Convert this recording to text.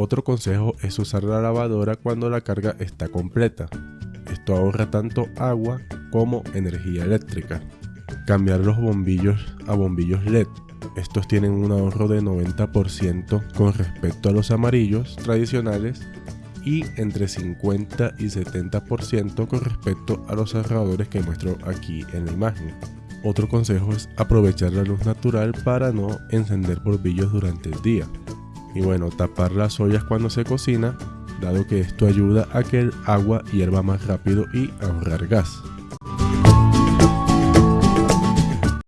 Otro consejo es usar la lavadora cuando la carga está completa. Esto ahorra tanto agua como energía eléctrica. Cambiar los bombillos a bombillos LED. Estos tienen un ahorro de 90% con respecto a los amarillos tradicionales y entre 50 y 70% con respecto a los cerradores que muestro aquí en la imagen. Otro consejo es aprovechar la luz natural para no encender bombillos durante el día. Y bueno, tapar las ollas cuando se cocina, dado que esto ayuda a que el agua hierva más rápido y ahorrar gas.